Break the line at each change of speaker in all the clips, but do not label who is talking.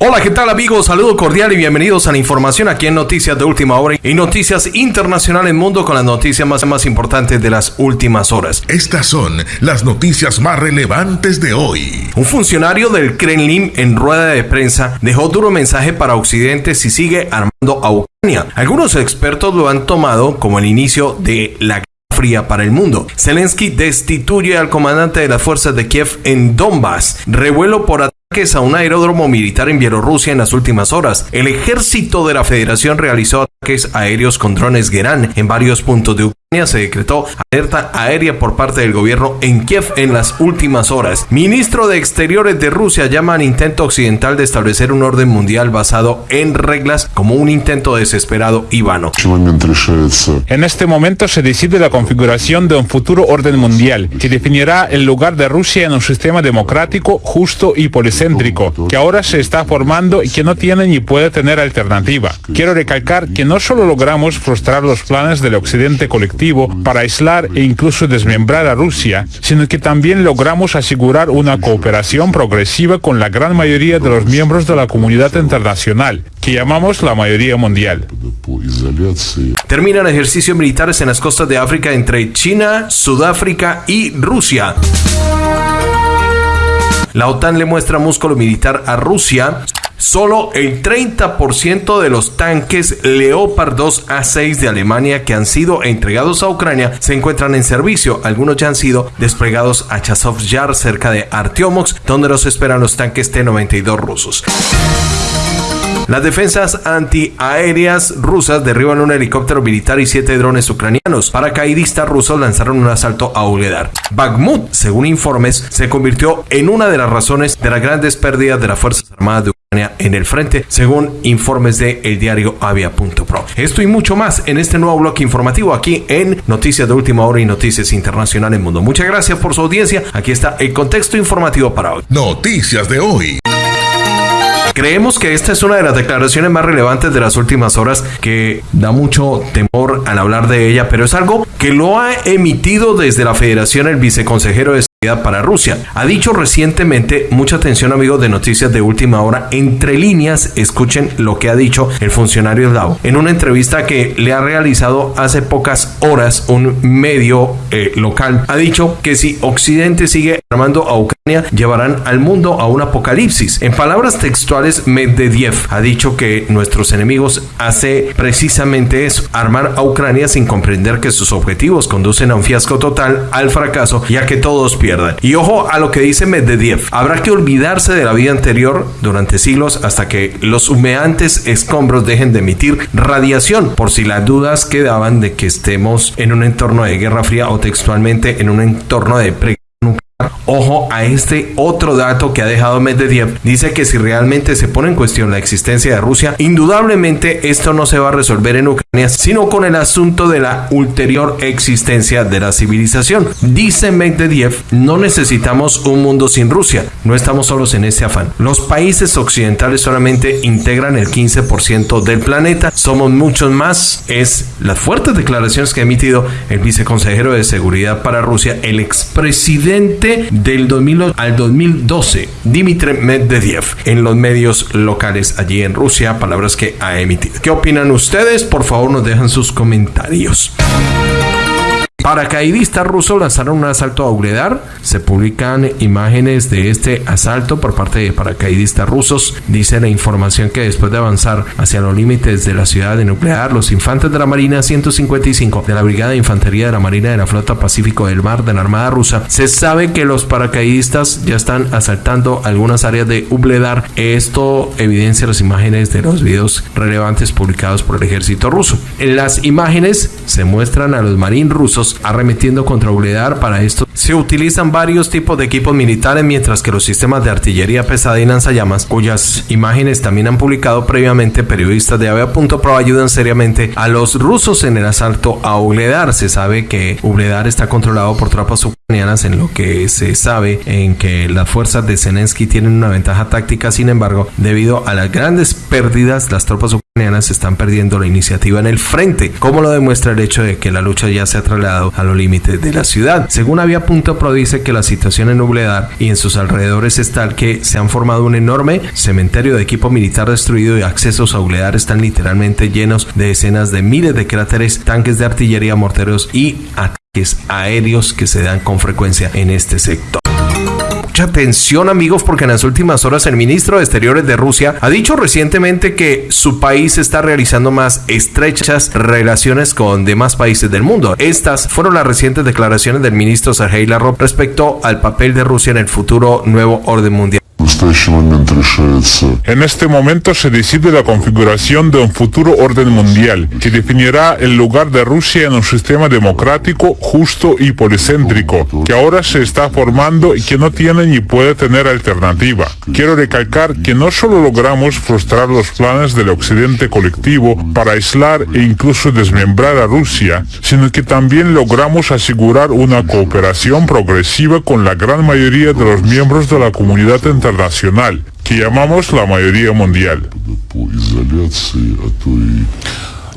Hola, ¿qué tal amigos? Saludo cordial y bienvenidos a la información aquí en Noticias de Última Hora y Noticias Internacionales Mundo con las noticias más, más importantes de las últimas horas.
Estas son las noticias más relevantes de hoy.
Un funcionario del Kremlin en rueda de prensa dejó duro mensaje para Occidente si sigue armando a Ucrania. Algunos expertos lo han tomado como el inicio de la fría para el mundo. Zelensky destituye al comandante de las fuerzas de Kiev en Donbass. Revuelo por a un aeródromo militar en Bielorrusia en las últimas horas. El ejército de la federación realizó ataques aéreos con drones Gerán en varios puntos de Ucrania se decretó alerta aérea por parte del gobierno en Kiev en las últimas horas. Ministro de Exteriores de Rusia llama al intento occidental de establecer un orden mundial basado en reglas como un intento desesperado y vano.
En este momento se decide la configuración de un futuro orden mundial que definirá el lugar de Rusia en un sistema democrático, justo y policéntrico, que ahora se está formando y que no tiene ni puede tener alternativa. Quiero recalcar que no solo logramos frustrar los planes del occidente colectivo, para aislar e incluso desmembrar a Rusia, sino que también logramos asegurar una cooperación progresiva con la gran mayoría de los miembros de la comunidad internacional, que llamamos la mayoría mundial.
Terminan ejercicios militares en las costas de África entre China, Sudáfrica y Rusia. La OTAN le muestra músculo militar a Rusia Solo el 30% de los tanques Leopard 2 A6 de Alemania que han sido entregados a Ucrania se encuentran en servicio. Algunos ya han sido desplegados a Chasov Yar cerca de Artyomovsk, donde los esperan los tanques T-92 rusos. Las defensas antiaéreas rusas derriban un helicóptero militar y siete drones ucranianos. Paracaidistas rusos lanzaron un asalto a Uledar. Bakhmut, según informes, se convirtió en una de las razones de las grandes pérdidas de las Fuerzas Armadas de Ucrania en el frente, según informes de el diario Avia.pro. Esto y mucho más en este nuevo bloque informativo aquí en Noticias de Última Hora y Noticias Internacionales Mundo. Muchas gracias por su audiencia. Aquí está el contexto informativo para hoy.
Noticias de hoy.
Creemos que esta es una de las declaraciones más relevantes de las últimas horas que da mucho temor al hablar de ella, pero es algo que lo ha emitido desde la Federación el viceconsejero de para Rusia. Ha dicho recientemente, mucha atención amigos de noticias de última hora, entre líneas, escuchen lo que ha dicho el funcionario Dao en una entrevista que le ha realizado hace pocas horas un medio eh, local. Ha dicho que si Occidente sigue armando a Ucrania, llevarán al mundo a un apocalipsis. En palabras textuales, Medvedev ha dicho que nuestros enemigos hace precisamente eso, armar a Ucrania sin comprender que sus objetivos conducen a un fiasco total, al fracaso, ya que todos y ojo a lo que dice Medvedev. Habrá que olvidarse de la vida anterior durante siglos hasta que los humeantes escombros dejen de emitir radiación. Por si las dudas quedaban de que estemos en un entorno de guerra fría o textualmente en un entorno de pre Ojo a este otro dato que ha dejado Medvedev. Dice que si realmente se pone en cuestión la existencia de Rusia, indudablemente esto no se va a resolver en Ucrania, sino con el asunto de la ulterior existencia de la civilización. Dice Medvedev, no necesitamos un mundo sin Rusia. No estamos solos en este afán. Los países occidentales solamente integran el 15% del planeta. Somos muchos más. Es las fuertes declaraciones que ha emitido el viceconsejero de seguridad para Rusia, el expresidente del 2000 al 2012, Dmitry Medvedev, en los medios locales allí en Rusia, palabras que ha emitido. ¿Qué opinan ustedes? Por favor, nos dejan sus comentarios. Paracaidistas rusos lanzaron un asalto a Ugledar. Se publican imágenes de este asalto por parte de paracaidistas rusos. Dice la información que después de avanzar hacia los límites de la ciudad de Nuclear, los infantes de la Marina 155 de la Brigada de Infantería de la Marina de la Flota Pacífico del Mar de la Armada Rusa, se sabe que los paracaidistas ya están asaltando algunas áreas de Ugledar. Esto evidencia las imágenes de los videos relevantes publicados por el ejército ruso. En las imágenes se muestran a los marines rusos arremetiendo contra Uledar. Para esto se utilizan varios tipos de equipos militares, mientras que los sistemas de artillería pesada y lanzallamas, cuyas imágenes también han publicado previamente periodistas de Avia.pro, ayudan seriamente a los rusos en el asalto a Uledar. Se sabe que Uledar está controlado por tropas en lo que se sabe en que las fuerzas de Zelensky tienen una ventaja táctica. Sin embargo, debido a las grandes pérdidas, las tropas ucranianas están perdiendo la iniciativa en el frente, como lo demuestra el hecho de que la lucha ya se ha trasladado a los límites de la ciudad. Según había punto Pro dice que la situación en Nubledar y en sus alrededores es tal que se han formado un enorme cementerio de equipo militar destruido y accesos a Nubledar están literalmente llenos de escenas de miles de cráteres, tanques de artillería, morteros y ataques aéreos que se dan con frecuencia en este sector mucha atención amigos porque en las últimas horas el ministro de Exteriores de Rusia ha dicho recientemente que su país está realizando más estrechas relaciones con demás países del mundo. Estas fueron las recientes declaraciones del ministro Sergei Lavrov respecto al papel de Rusia en el futuro nuevo orden mundial.
En este momento se decide la configuración de un futuro orden mundial que definirá el lugar de Rusia en un sistema democrático, justo y policéntrico, que ahora se está formando y que no tiene ni puede tener alternativa. Quiero recalcar que no solo logramos frustrar los planes del occidente colectivo para aislar e incluso desmembrar a Rusia, sino que también logramos asegurar una cooperación progresiva con la gran mayoría de los miembros de la comunidad internacional que llamamos la mayoría mundial.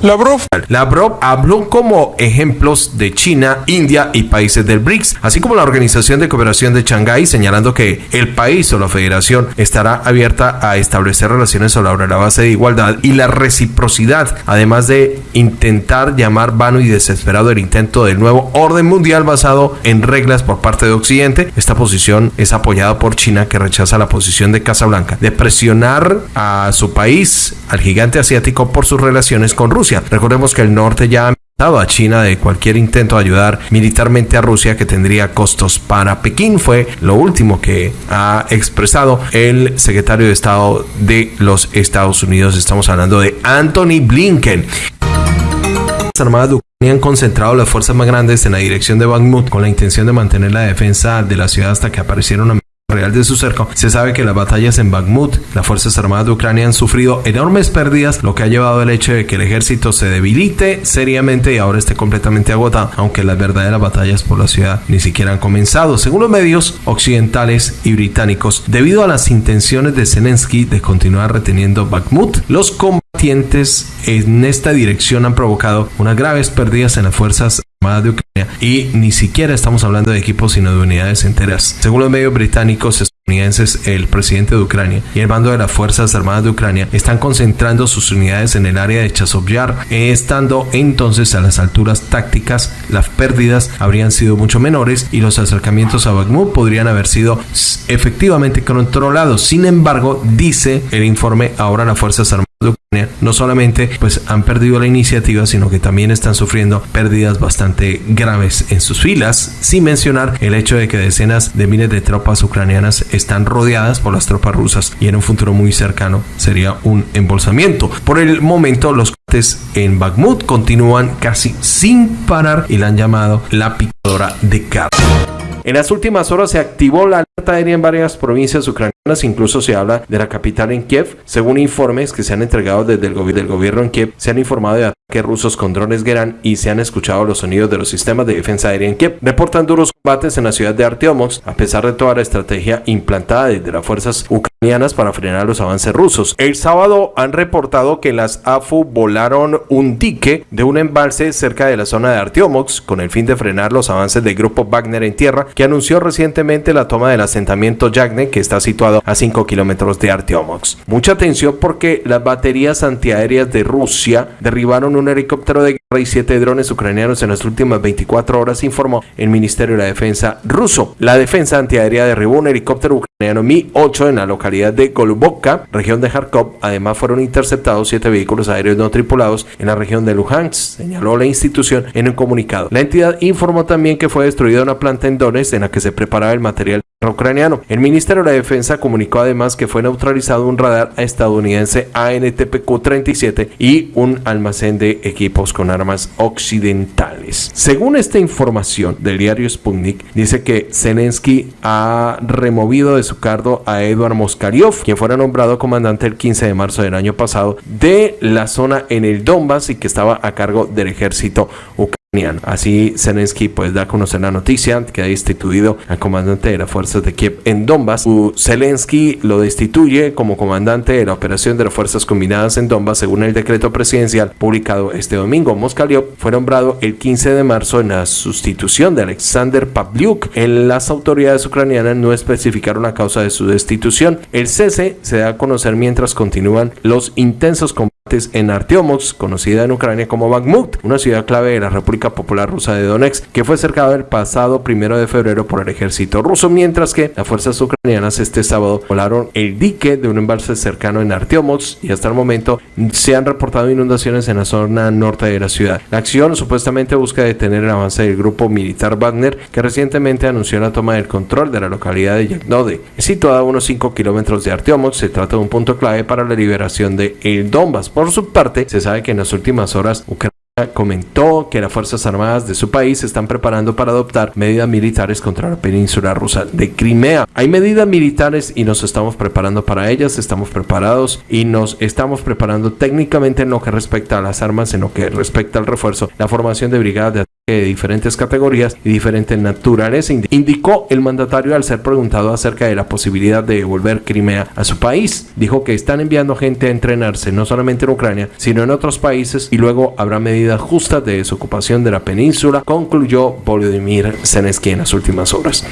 Lavrov. Lavrov habló como ejemplos de China, India y países del BRICS, así como la Organización de Cooperación de Shanghái, señalando que el país o la federación estará abierta a establecer relaciones sobre la base de igualdad y la reciprocidad, además de intentar llamar vano y desesperado el intento del nuevo orden mundial basado en reglas por parte de Occidente. Esta posición es apoyada por China, que rechaza la posición de Casablanca de presionar a su país, al gigante asiático, por sus relaciones con Rusia. Recordemos que el norte ya ha a China de cualquier intento de ayudar militarmente a Rusia que tendría costos para Pekín. Fue lo último que ha expresado el secretario de Estado de los Estados Unidos. Estamos hablando de Anthony Blinken. Las Armadas de Ucrania han concentrado las fuerzas más grandes en la dirección de Bakhmut con la intención de mantener la defensa de la ciudad hasta que aparecieron real de su cerco, se sabe que las batallas en Bakhmut, las Fuerzas Armadas de Ucrania han sufrido enormes pérdidas, lo que ha llevado al hecho de que el ejército se debilite seriamente y ahora esté completamente agotado, aunque las verdaderas batallas por la ciudad ni siquiera han comenzado. Según los medios occidentales y británicos, debido a las intenciones de Zelensky de continuar reteniendo Bakhmut, los combatientes en esta dirección han provocado unas graves pérdidas en las fuerzas de Ucrania y ni siquiera estamos hablando de equipos sino de unidades enteras. Según los medios británicos estadounidenses, el presidente de Ucrania y el mando de las Fuerzas Armadas de Ucrania están concentrando sus unidades en el área de Chasovyar, estando entonces a las alturas tácticas, las pérdidas habrían sido mucho menores y los acercamientos a Bakhmut podrían haber sido efectivamente controlados. Sin embargo, dice el informe, ahora las Fuerzas Armadas de Ucrania no solamente pues han perdido la iniciativa sino que también están sufriendo pérdidas bastante graves en sus filas sin mencionar el hecho de que decenas de miles de tropas ucranianas están rodeadas por las tropas rusas y en un futuro muy cercano sería un embolsamiento. Por el momento los combates en Bakhmut continúan casi sin parar y la han llamado la picadora de carne en las últimas horas se activó la alerta aérea en varias provincias ucranianas, incluso se habla de la capital en Kiev. Según informes que se han entregado desde el, del gobierno en Kiev, se han informado de ataques rusos con drones Geran y se han escuchado los sonidos de los sistemas de defensa aérea en Kiev. Reportan duros combates en la ciudad de Arteomox, a pesar de toda la estrategia implantada desde las fuerzas ucranianas para frenar los avances rusos. El sábado han reportado que las AFU volaron un dique de un embalse cerca de la zona de Arteomox con el fin de frenar los avances del grupo Wagner en tierra que anunció recientemente la toma del asentamiento Yagne, que está situado a 5 kilómetros de Arteomox. Mucha atención porque las baterías antiaéreas de Rusia derribaron un helicóptero de guerra y siete drones ucranianos en las últimas 24 horas, informó el Ministerio de la Defensa ruso. La defensa antiaérea derribó un helicóptero ucraniano Mi-8 en la localidad de Golubovka, región de Kharkov. Además, fueron interceptados siete vehículos aéreos no tripulados en la región de Luhansk, señaló la institución en un comunicado. La entidad informó también que fue destruida una planta en Donetsk en la que se preparaba el material ucraniano. El Ministerio de la Defensa comunicó además que fue neutralizado un radar estadounidense ANTPQ-37 y un almacén de equipos con armas occidentales. Según esta información del diario Sputnik, dice que Zelensky ha removido de su cargo a Eduard Moskaliov, quien fuera nombrado comandante el 15 de marzo del año pasado de la zona en el Donbass y que estaba a cargo del ejército ucraniano Así Zelensky pues da a conocer la noticia que ha destituido al comandante de las fuerzas de Kiev en Donbass. Zelensky lo destituye como comandante de la operación de las fuerzas combinadas en Donbass según el decreto presidencial publicado este domingo. Moskaliov fue nombrado el 15 de marzo en la sustitución de Alexander Pavliuk. En las autoridades ucranianas no especificaron la causa de su destitución. El cese se da a conocer mientras continúan los intensos combates en Artyomovsk, conocida en Ucrania como Bakhmut, una ciudad clave de la República Popular Rusa de Donetsk, que fue cercada el pasado primero de febrero por el ejército ruso, mientras que las fuerzas ucranianas este sábado volaron el dique de un embalse cercano en Artyomovsk y hasta el momento se han reportado inundaciones en la zona norte de la ciudad. La acción supuestamente busca detener el avance del grupo militar Wagner, que recientemente anunció la toma del control de la localidad de Yaknode, situada a unos 5 kilómetros de Artyomovsk. Se trata de un punto clave para la liberación de el Donbass. Por su parte, se sabe que en las últimas horas Ucrania comentó que las Fuerzas Armadas de su país se están preparando para adoptar medidas militares contra la península rusa de Crimea. Hay medidas militares y nos estamos preparando para ellas, estamos preparados y nos estamos preparando técnicamente en lo que respecta a las armas, en lo que respecta al refuerzo, la formación de brigadas de de diferentes categorías y diferentes naturaleza, indicó el mandatario al ser preguntado acerca de la posibilidad de devolver Crimea a su país. Dijo que están enviando gente a entrenarse no solamente en Ucrania, sino en otros países y luego habrá medidas justas de desocupación de la península, concluyó Volodymyr Zelensky en las últimas horas.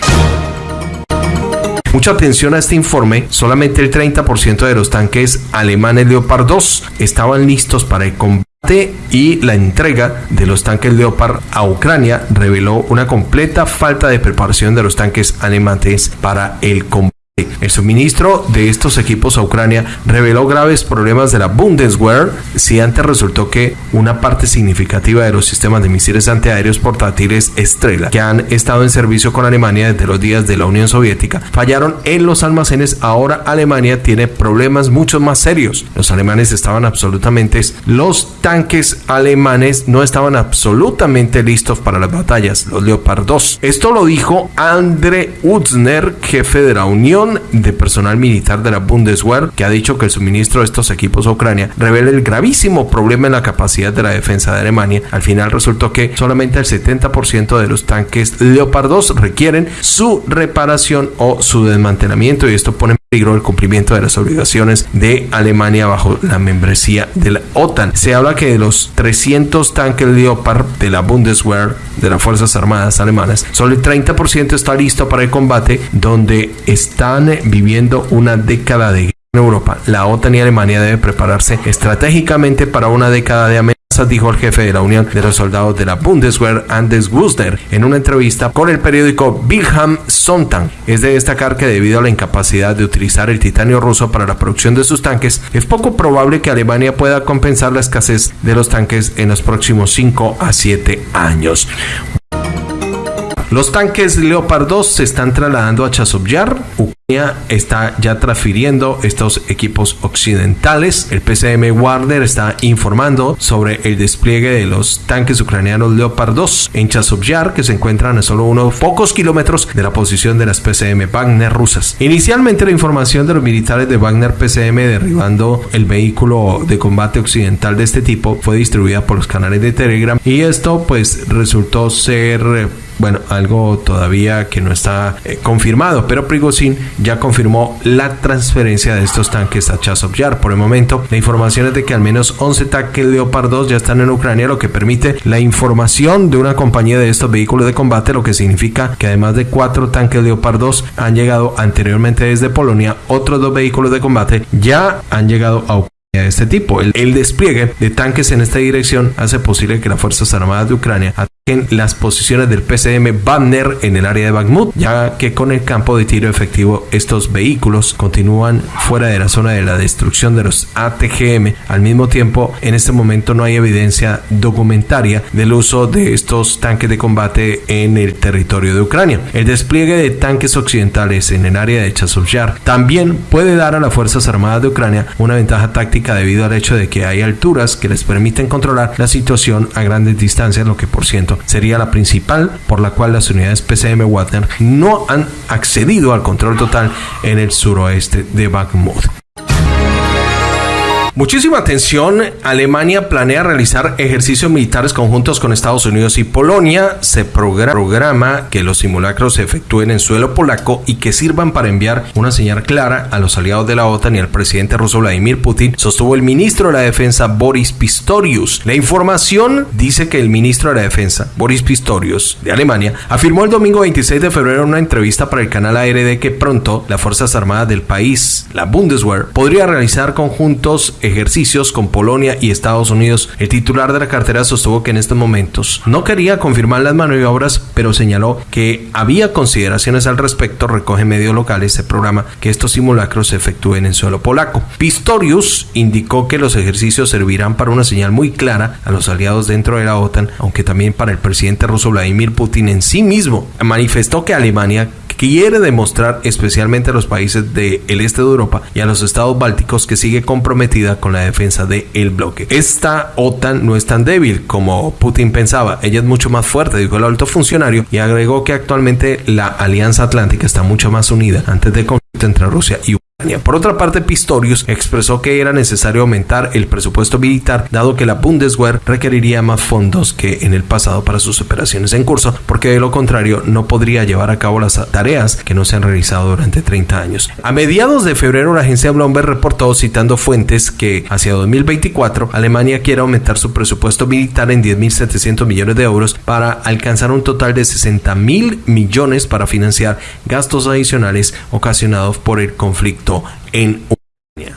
Mucha atención a este informe, solamente el 30% de los tanques alemanes Leopard 2 estaban listos para el combate y la entrega de los tanques Leopard a Ucrania reveló una completa falta de preparación de los tanques alemanes para el combate el suministro de estos equipos a Ucrania reveló graves problemas de la Bundeswehr si antes resultó que una parte significativa de los sistemas de misiles antiaéreos portátiles Estrella que han estado en servicio con Alemania desde los días de la Unión Soviética fallaron en los almacenes, ahora Alemania tiene problemas mucho más serios. Los alemanes estaban absolutamente, los tanques alemanes no estaban absolutamente listos para las batallas, los Leopard 2. Esto lo dijo Andre Utzner, jefe de la Unión de personal militar de la Bundeswehr, que ha dicho que el suministro de estos equipos a Ucrania revela el gravísimo problema en la capacidad de la defensa de Alemania. Al final resultó que solamente el 70% de los tanques Leopard 2 requieren su reparación o su desmantelamiento y esto pone peligro el cumplimiento de las obligaciones de Alemania bajo la membresía de la OTAN. Se habla que de los 300 tanques Leopard de la Bundeswehr, de las Fuerzas Armadas alemanas, solo el 30% está listo para el combate, donde están viviendo una década de guerra en Europa. La OTAN y Alemania deben prepararse estratégicamente para una década de dijo el jefe de la Unión de los Soldados de la Bundeswehr, Anders Wuster, en una entrevista con el periódico Wilhelm Sonntag. Es de destacar que debido a la incapacidad de utilizar el titanio ruso para la producción de sus tanques, es poco probable que Alemania pueda compensar la escasez de los tanques en los próximos 5 a 7 años. Los tanques Leopard 2 se están trasladando a Chasovyar. Está ya transfiriendo estos equipos occidentales. El PCM Warner está informando sobre el despliegue de los tanques ucranianos Leopard 2 en Chasovyar, que se encuentran a solo unos pocos kilómetros de la posición de las PCM Wagner rusas. Inicialmente la información de los militares de Wagner PCM derribando el vehículo de combate occidental de este tipo fue distribuida por los canales de Telegram y esto pues resultó ser bueno, algo todavía que no está eh, confirmado, pero Prigozhin ya confirmó la transferencia de estos tanques a Chasov Yar. Por el momento, la información es de que al menos 11 tanques Leopard 2 ya están en Ucrania, lo que permite la información de una compañía de estos vehículos de combate, lo que significa que además de cuatro tanques Leopard 2 han llegado anteriormente desde Polonia, otros dos vehículos de combate ya han llegado a Ucrania de este tipo. El, despliegue de tanques en esta dirección hace posible que las Fuerzas Armadas de Ucrania las posiciones del PCM Banner en el área de Bakhmut, ya que con el campo de tiro efectivo estos vehículos continúan fuera de la zona de la destrucción de los ATGM. Al mismo tiempo, en este momento no hay evidencia documentaria del uso de estos tanques de combate en el territorio de Ucrania. El despliegue de tanques occidentales en el área de Chasovyar también puede dar a las Fuerzas Armadas de Ucrania una ventaja táctica debido al hecho de que hay alturas que les permiten controlar la situación a grandes distancias, lo que por ciento sería la principal por la cual las unidades PCM Wagner no han accedido al control total en el suroeste de Bakhmut. Muchísima atención. Alemania planea realizar ejercicios militares conjuntos con Estados Unidos y Polonia. Se programa que los simulacros se efectúen en suelo polaco y que sirvan para enviar una señal clara a los aliados de la OTAN y al presidente ruso Vladimir Putin, sostuvo el ministro de la Defensa Boris Pistorius. La información dice que el ministro de la Defensa, Boris Pistorius, de Alemania, afirmó el domingo 26 de febrero en una entrevista para el canal ARD que pronto las Fuerzas Armadas del país, la Bundeswehr, podría realizar conjuntos ejercicios con Polonia y Estados Unidos. El titular de la cartera sostuvo que en estos momentos no quería confirmar las maniobras, pero señaló que había consideraciones al respecto. Recoge medios locales este programa que estos simulacros se efectúen en suelo polaco. Pistorius indicó que los ejercicios servirán para una señal muy clara a los aliados dentro de la OTAN, aunque también para el presidente ruso Vladimir Putin en sí mismo. Manifestó que Alemania quiere demostrar especialmente a los países del este de Europa y a los estados bálticos que sigue comprometida con la defensa del el bloque. Esta OTAN no es tan débil como Putin pensaba, ella es mucho más fuerte, dijo el alto funcionario y agregó que actualmente la Alianza Atlántica está mucho más unida antes del conflicto entre Rusia y Ucrania. Por otra parte, Pistorius expresó que era necesario aumentar el presupuesto militar, dado que la Bundeswehr requeriría más fondos que en el pasado para sus operaciones en curso, porque de lo contrario no podría llevar a cabo las tareas que no se han realizado durante 30 años. A mediados de febrero, la agencia Bloomberg reportó, citando fuentes, que hacia 2024 Alemania quiere aumentar su presupuesto militar en 10.700 millones de euros para alcanzar un total de 60.000 millones para financiar gastos adicionales ocasionados por el conflicto en Ucrania.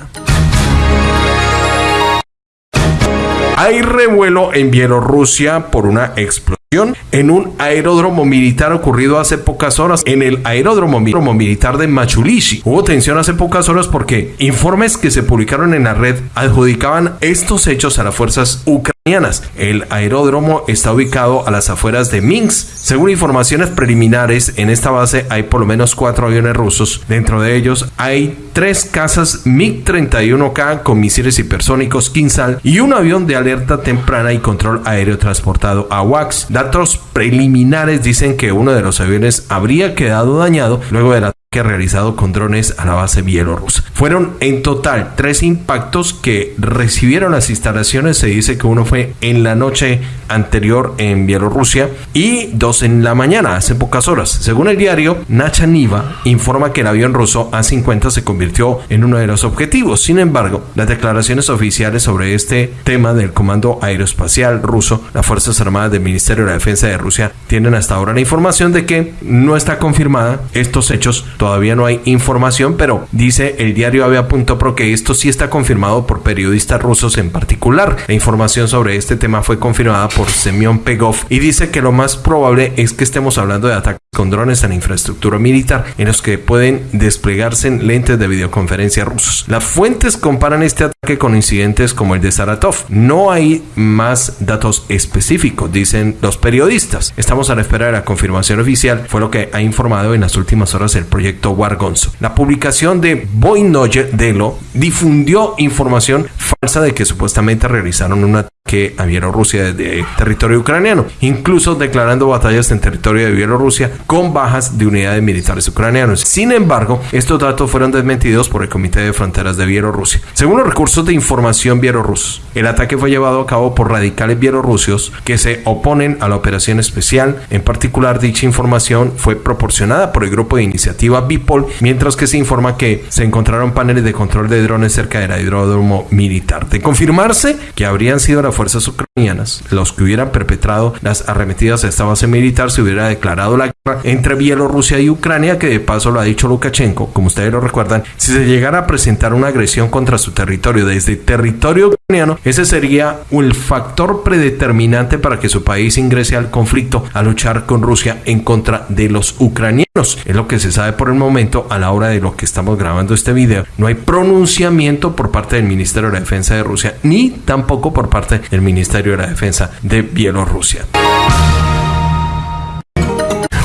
Hay revuelo en Bielorrusia por una explosión en un aeródromo militar ocurrido hace pocas horas en el aeródromo militar de Machulishi. Hubo tensión hace pocas horas porque informes que se publicaron en la red adjudicaban estos hechos a las fuerzas ucranianas. El aeródromo está ubicado a las afueras de Minsk. Según informaciones preliminares, en esta base hay por lo menos cuatro aviones rusos. Dentro de ellos hay tres casas MiG-31K con misiles hipersónicos Kinsal y un avión de alerta temprana y control aéreo transportado a WAX. Datos preliminares dicen que uno de los aviones habría quedado dañado luego de la que realizado con drones a la base bielorrusa. Fueron en total tres impactos que recibieron las instalaciones. Se dice que uno fue en la noche anterior en Bielorrusia y dos en la mañana, hace pocas horas. Según el diario, Nacha Niva informa que el avión ruso A-50 se convirtió en uno de los objetivos. Sin embargo, las declaraciones oficiales sobre este tema del Comando Aeroespacial ruso, las Fuerzas Armadas del Ministerio de la Defensa de Rusia, tienen hasta ahora la información de que no está confirmada estos hechos todavía no hay información, pero dice el diario Avia.pro que esto sí está confirmado por periodistas rusos en particular. La información sobre este tema fue confirmada por Semyon Pegov y dice que lo más probable es que estemos hablando de ataques con drones en infraestructura militar en los que pueden desplegarse lentes de videoconferencia rusos. Las fuentes comparan este ataque con incidentes como el de Saratov. No hay más datos específicos, dicen los periodistas. Estamos a la espera de la confirmación oficial, fue lo que ha informado en las últimas horas el proyecto Wargonzo. La publicación de Boynoye Delo difundió información falsa de que supuestamente realizaron un ataque a Bielorrusia desde territorio ucraniano, incluso declarando batallas en territorio de Bielorrusia con bajas de unidades militares ucranianos. Sin embargo, estos datos fueron desmentidos por el Comité de Fronteras de Bielorrusia. Según los recursos de información bielorrusos, el ataque fue llevado a cabo por radicales bielorrusios que se oponen a la operación especial. En particular, dicha información fue proporcionada por el grupo de iniciativa Bipol, mientras que se informa que se encontraron paneles de control de drones cerca del aeródromo militar. De confirmarse que habrían sido fuerzas ucranianas los que hubieran perpetrado las arremetidas a esta base militar, se hubiera declarado la entre Bielorrusia y Ucrania, que de paso lo ha dicho Lukashenko, como ustedes lo recuerdan, si se llegara a presentar una agresión contra su territorio desde territorio ucraniano, ese sería el factor predeterminante para que su país ingrese al conflicto a luchar con Rusia en contra de los ucranianos. Es lo que se sabe por el momento a la hora de lo que estamos grabando este video. No hay pronunciamiento por parte del Ministerio de la Defensa de Rusia ni tampoco por parte del Ministerio de la Defensa de Bielorrusia.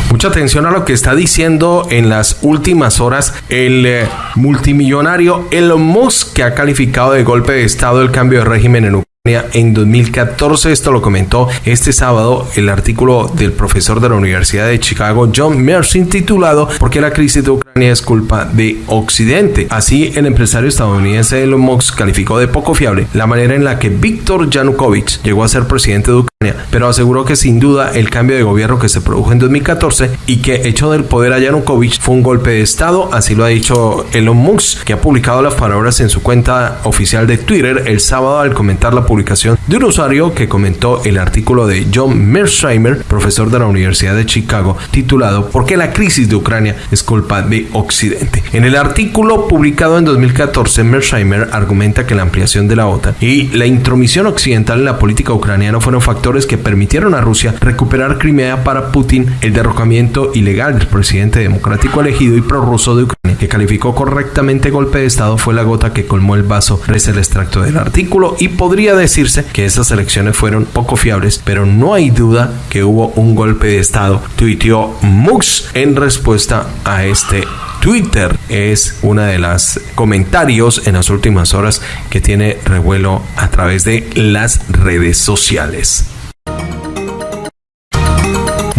Mucha atención a lo que está diciendo en las últimas horas el eh, multimillonario Elon Musk que ha calificado de golpe de estado el cambio de régimen en Ucrania en 2014. Esto lo comentó este sábado el artículo del profesor de la Universidad de Chicago, John Mersin, titulado ¿Por qué la crisis de Ucrania es culpa de Occidente? Así, el empresario estadounidense Elon Musk calificó de poco fiable la manera en la que Víctor Yanukovych llegó a ser presidente de Ucrania, pero aseguró que sin duda el cambio de gobierno que se produjo en 2014 y que echó del poder a Yanukovych fue un golpe de Estado, así lo ha dicho Elon Musk, que ha publicado las palabras en su cuenta oficial de Twitter el sábado al comentar la publicación de un usuario que comentó el artículo de John Mearsheimer, profesor de la Universidad de Chicago, titulado ¿Por qué la crisis de Ucrania es culpa de Occidente? En el artículo publicado en 2014, Mearsheimer argumenta que la ampliación de la OTAN y la intromisión occidental en la política ucraniana fueron factores que permitieron a Rusia recuperar Crimea para Putin, el derrocamiento ilegal del presidente democrático elegido y prorruso de Ucrania, que calificó correctamente golpe de Estado, fue la gota que colmó el vaso, reza el extracto del artículo, y podría decirse que esas elecciones fueron poco fiables, pero no hay duda que hubo un golpe de Estado, tuiteó Mux en respuesta a este Twitter es una de las comentarios en las últimas horas que tiene revuelo a través de las redes sociales.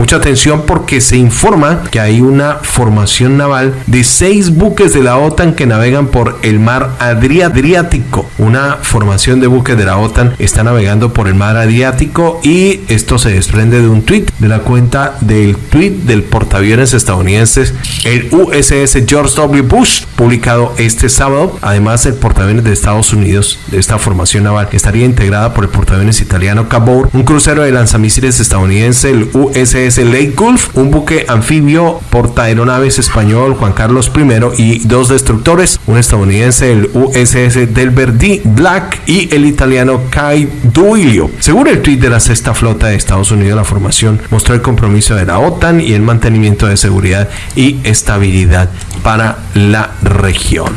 Mucha atención porque se informa que hay una formación naval de seis buques de la OTAN que navegan por el mar Adriático. Una formación de buques de la OTAN está navegando por el mar Adriático y esto se desprende de un tweet de la cuenta del tweet del portaaviones estadounidenses, el USS George W. Bush, publicado este sábado. Además, el portaaviones de Estados Unidos de esta formación naval estaría integrada por el portaaviones italiano Cabor, un crucero de lanzamisiles estadounidense, el USS el Lake Gulf, un buque anfibio portaaeronaves español Juan Carlos I y dos destructores, un estadounidense el USS Delbert D. Black y el italiano Kai Duilio. Según el tweet de la sexta flota de Estados Unidos, la formación mostró el compromiso de la OTAN y el mantenimiento de seguridad y estabilidad para la región.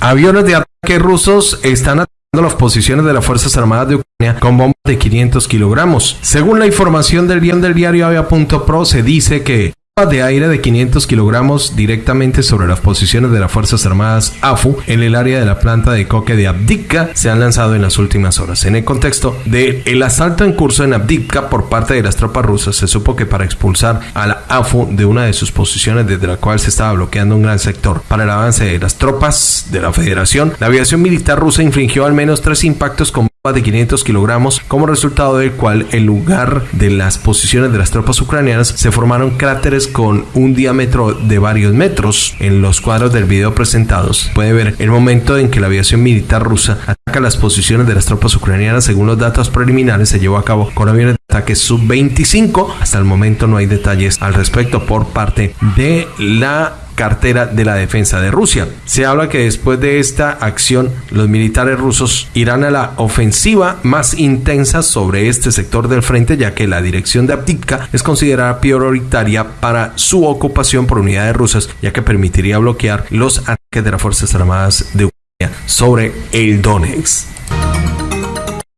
Aviones de ataque rusos están las posiciones de las Fuerzas Armadas de Ucrania con bombas de 500 kilogramos. Según la información del guion del diario Avia.pro, se dice que de aire de 500 kilogramos directamente sobre las posiciones de las Fuerzas Armadas AFU en el área de la planta de coque de Abdivka se han lanzado en las últimas horas. En el contexto del el asalto en curso en Abdivka por parte de las tropas rusas, se supo que para expulsar a la AFU de una de sus posiciones desde la cual se estaba bloqueando un gran sector para el avance de las tropas de la Federación, la aviación militar rusa infringió al menos tres impactos con de 500 kilogramos, como resultado del cual en lugar de las posiciones de las tropas ucranianas se formaron cráteres con un diámetro de varios metros. En los cuadros del video presentados puede ver el momento en que la aviación militar rusa las posiciones de las tropas ucranianas. Según los datos preliminares, se llevó a cabo con aviones de ataque sub-25. Hasta el momento no hay detalles al respecto por parte de la cartera de la defensa de Rusia. Se habla que después de esta acción los militares rusos irán a la ofensiva más intensa sobre este sector del frente ya que la dirección de Abdivka es considerada prioritaria para su ocupación por unidades rusas ya que permitiría bloquear los ataques de las Fuerzas Armadas de Ucrania sobre el Donetsk.